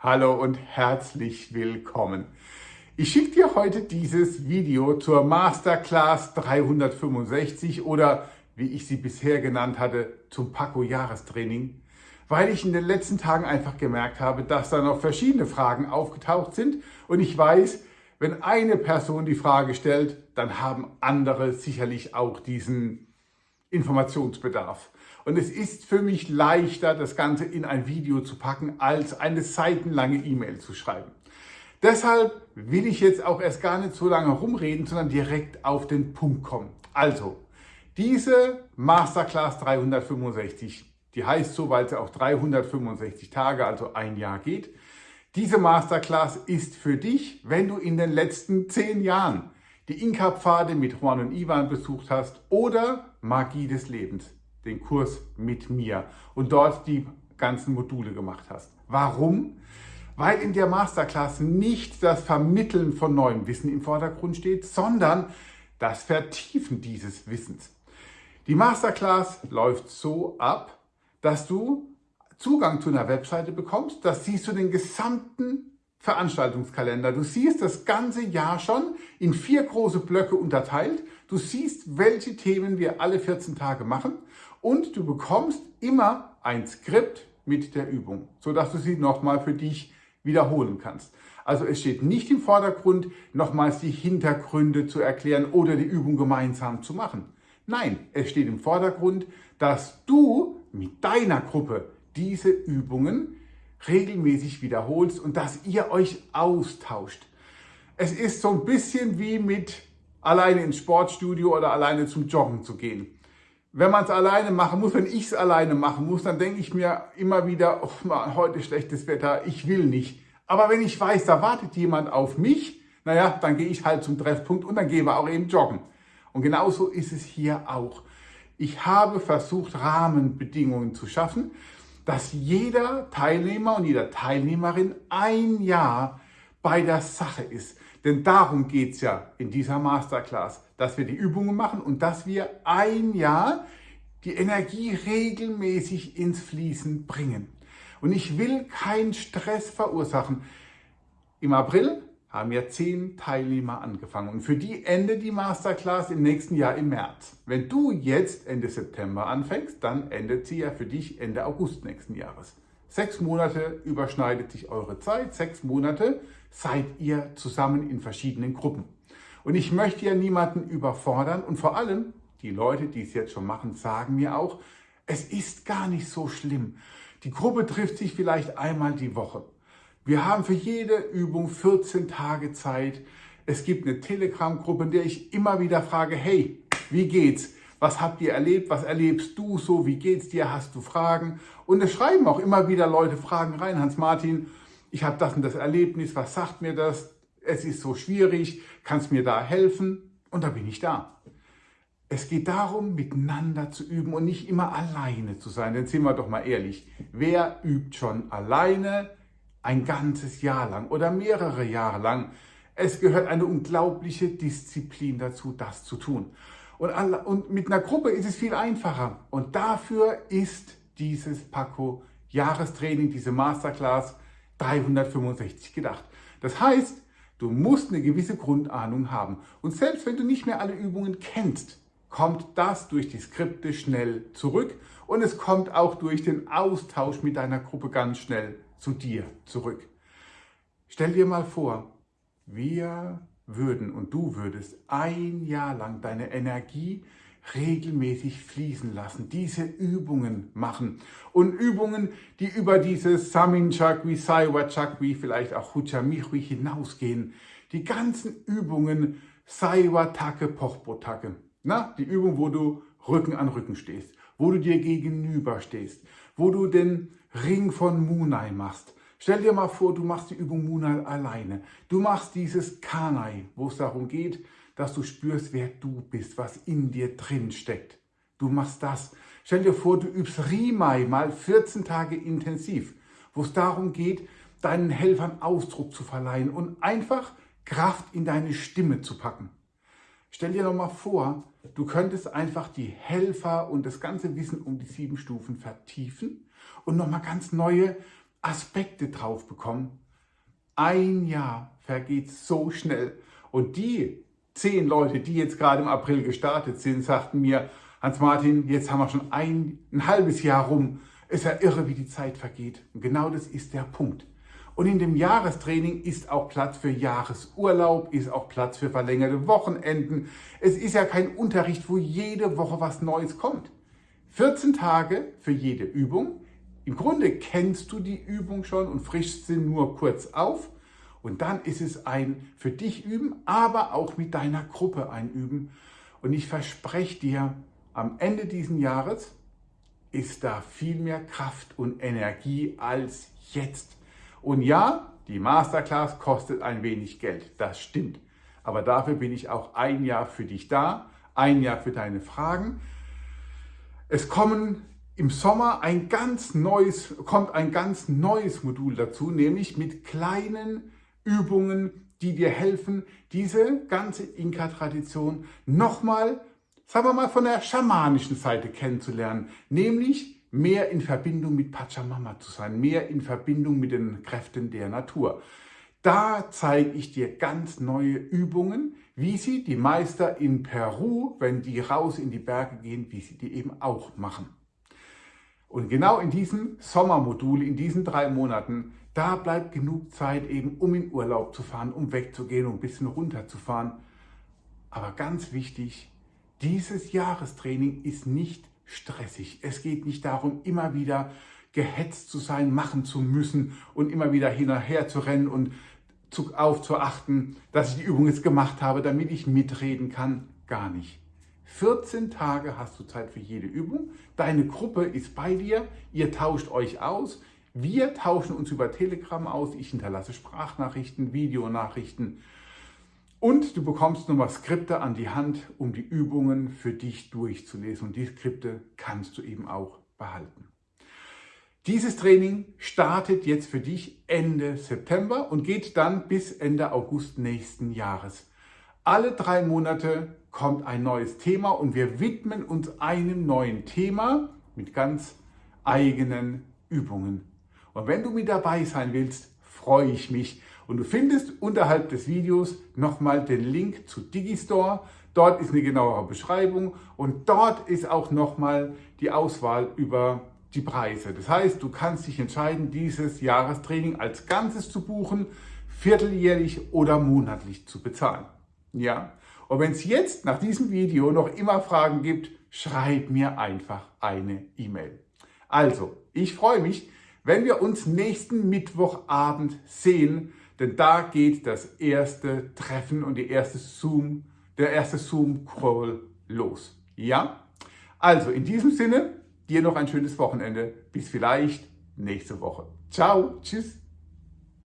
Hallo und herzlich willkommen. Ich schicke dir heute dieses Video zur Masterclass 365 oder wie ich sie bisher genannt hatte, zum Paco Jahrestraining, weil ich in den letzten Tagen einfach gemerkt habe, dass da noch verschiedene Fragen aufgetaucht sind und ich weiß, wenn eine Person die Frage stellt, dann haben andere sicherlich auch diesen Informationsbedarf. Und es ist für mich leichter, das Ganze in ein Video zu packen, als eine seitenlange E-Mail zu schreiben. Deshalb will ich jetzt auch erst gar nicht so lange rumreden, sondern direkt auf den Punkt kommen. Also, diese Masterclass 365, die heißt so, weil sie auch 365 Tage, also ein Jahr geht. Diese Masterclass ist für dich, wenn du in den letzten zehn Jahren die Inka-Pfade mit Juan und Ivan besucht hast oder Magie des Lebens den Kurs mit mir und dort die ganzen Module gemacht hast. Warum? Weil in der Masterclass nicht das Vermitteln von neuem Wissen im Vordergrund steht, sondern das Vertiefen dieses Wissens. Die Masterclass läuft so ab, dass du Zugang zu einer Webseite bekommst. Das siehst du den gesamten Veranstaltungskalender. Du siehst das ganze Jahr schon in vier große Blöcke unterteilt. Du siehst, welche Themen wir alle 14 Tage machen und du bekommst immer ein Skript mit der Übung, sodass du sie nochmal für dich wiederholen kannst. Also es steht nicht im Vordergrund, nochmals die Hintergründe zu erklären oder die Übung gemeinsam zu machen. Nein, es steht im Vordergrund, dass du mit deiner Gruppe diese Übungen regelmäßig wiederholst und dass ihr euch austauscht. Es ist so ein bisschen wie mit alleine ins Sportstudio oder alleine zum Joggen zu gehen wenn man es alleine machen muss, wenn ich es alleine machen muss, dann denke ich mir immer wieder, oh man, heute schlechtes Wetter, ich will nicht. Aber wenn ich weiß, da wartet jemand auf mich, naja, dann gehe ich halt zum Treffpunkt und dann gehen wir auch eben joggen. Und genauso ist es hier auch. Ich habe versucht, Rahmenbedingungen zu schaffen, dass jeder Teilnehmer und jeder Teilnehmerin ein Jahr bei der Sache ist. Denn darum geht es ja in dieser Masterclass, dass wir die Übungen machen und dass wir ein Jahr die Energie regelmäßig ins Fließen bringen. Und ich will keinen Stress verursachen. Im April haben ja zehn Teilnehmer angefangen und für die endet die Masterclass im nächsten Jahr im März. Wenn du jetzt Ende September anfängst, dann endet sie ja für dich Ende August nächsten Jahres. Sechs Monate überschneidet sich eure Zeit, sechs Monate seid ihr zusammen in verschiedenen Gruppen. Und ich möchte ja niemanden überfordern und vor allem die Leute, die es jetzt schon machen, sagen mir auch, es ist gar nicht so schlimm. Die Gruppe trifft sich vielleicht einmal die Woche. Wir haben für jede Übung 14 Tage Zeit. Es gibt eine Telegram-Gruppe, in der ich immer wieder frage, hey, wie geht's? Was habt ihr erlebt? Was erlebst du so? Wie geht's dir? Hast du Fragen? Und es schreiben auch immer wieder Leute Fragen rein. Hans-Martin, ich habe das und das Erlebnis, was sagt mir das? Es ist so schwierig, kannst mir da helfen? Und da bin ich da. Es geht darum, miteinander zu üben und nicht immer alleine zu sein. Denn sind wir doch mal ehrlich, wer übt schon alleine ein ganzes Jahr lang oder mehrere Jahre lang? Es gehört eine unglaubliche Disziplin dazu, das zu tun. Und, und mit einer Gruppe ist es viel einfacher. Und dafür ist dieses Paco Jahrestraining, diese Masterclass 365 gedacht. Das heißt, du musst eine gewisse Grundahnung haben. Und selbst wenn du nicht mehr alle Übungen kennst, kommt das durch die Skripte schnell zurück und es kommt auch durch den Austausch mit deiner Gruppe ganz schnell zu dir zurück. Stell dir mal vor, wir würden und du würdest ein Jahr lang deine Energie regelmäßig fließen lassen, diese Übungen machen. Und Übungen, die über dieses Samin Chakwi, Saiwa Chakwi, vielleicht auch Huchamichwi hinausgehen. Die ganzen Übungen Saiwa Take, Pochbo Take. Die Übung, wo du Rücken an Rücken stehst, wo du dir gegenüber stehst, wo du den Ring von Munai machst. Stell dir mal vor, du machst die Übung Munai alleine. Du machst dieses Kanai, wo es darum geht, dass du spürst, wer du bist, was in dir drin steckt. Du machst das. Stell dir vor, du übst Rimai mal 14 Tage intensiv, wo es darum geht, deinen Helfern Ausdruck zu verleihen und einfach Kraft in deine Stimme zu packen. Stell dir nochmal vor, du könntest einfach die Helfer und das ganze Wissen um die sieben Stufen vertiefen und nochmal ganz neue Aspekte drauf bekommen. Ein Jahr vergeht so schnell. Und die zehn Leute, die jetzt gerade im April gestartet sind, sagten mir, Hans-Martin, jetzt haben wir schon ein, ein halbes Jahr rum. Es ist ja irre, wie die Zeit vergeht. Und genau das ist der Punkt. Und in dem Jahrestraining ist auch Platz für Jahresurlaub, ist auch Platz für verlängerte Wochenenden. Es ist ja kein Unterricht, wo jede Woche was Neues kommt. 14 Tage für jede Übung. Im Grunde kennst du die Übung schon und frischst sie nur kurz auf. Und dann ist es ein für dich üben, aber auch mit deiner Gruppe ein Üben. Und ich verspreche dir, am Ende dieses Jahres ist da viel mehr Kraft und Energie als jetzt. Und ja, die Masterclass kostet ein wenig Geld, das stimmt. Aber dafür bin ich auch ein Jahr für dich da, ein Jahr für deine Fragen. Es kommen im Sommer ein ganz neues, kommt ein ganz neues Modul dazu, nämlich mit kleinen Übungen, die dir helfen, diese ganze Inka-Tradition nochmal, sagen wir mal, von der schamanischen Seite kennenzulernen, nämlich mehr in Verbindung mit Pachamama zu sein, mehr in Verbindung mit den Kräften der Natur. Da zeige ich dir ganz neue Übungen, wie sie die Meister in Peru, wenn die raus in die Berge gehen, wie sie die eben auch machen. Und genau in diesem Sommermodul, in diesen drei Monaten, da bleibt genug Zeit eben, um in Urlaub zu fahren, um wegzugehen, um ein bisschen runterzufahren. Aber ganz wichtig, dieses Jahrestraining ist nicht stressig. Es geht nicht darum, immer wieder gehetzt zu sein, machen zu müssen und immer wieder hinterher zu rennen und aufzuachten, dass ich die Übung jetzt gemacht habe, damit ich mitreden kann. Gar nicht. 14 Tage hast du Zeit für jede Übung. Deine Gruppe ist bei dir. Ihr tauscht euch aus. Wir tauschen uns über Telegram aus. Ich hinterlasse Sprachnachrichten, Videonachrichten und du bekommst nochmal Skripte an die Hand, um die Übungen für dich durchzulesen. Und die Skripte kannst du eben auch behalten. Dieses Training startet jetzt für dich Ende September und geht dann bis Ende August nächsten Jahres. Alle drei Monate kommt ein neues Thema und wir widmen uns einem neuen Thema mit ganz eigenen Übungen. Und wenn du mit dabei sein willst, freue ich mich, und du findest unterhalb des Videos nochmal den Link zu Digistore. Dort ist eine genauere Beschreibung und dort ist auch nochmal die Auswahl über die Preise. Das heißt, du kannst dich entscheiden, dieses Jahrestraining als Ganzes zu buchen, vierteljährlich oder monatlich zu bezahlen. Ja? Und wenn es jetzt nach diesem Video noch immer Fragen gibt, schreib mir einfach eine E-Mail. Also, ich freue mich, wenn wir uns nächsten Mittwochabend sehen denn da geht das erste Treffen und die erste Zoom, der erste Zoom-Call los. Ja? Also in diesem Sinne, dir noch ein schönes Wochenende. Bis vielleicht nächste Woche. Ciao, tschüss.